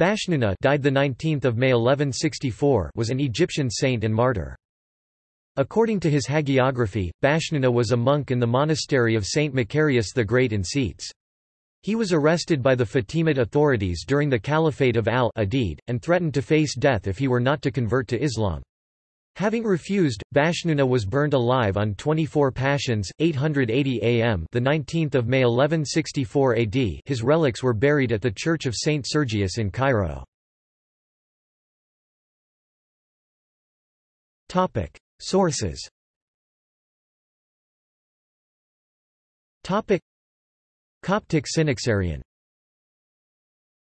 Bashnuna died the 19th of May 1164 was an Egyptian saint and martyr. According to his hagiography, Bashnuna was a monk in the monastery of Saint Macarius the Great in Scetis. He was arrested by the Fatimid authorities during the Caliphate of al-Adid, and threatened to face death if he were not to convert to Islam. Having refused, Bashnuna was burned alive on 24 Pashons, 880 AM the 19th of May 1164 AD. His relics were buried at the Church of Saint Sergius in Cairo. Sources. Coptic Synaxarion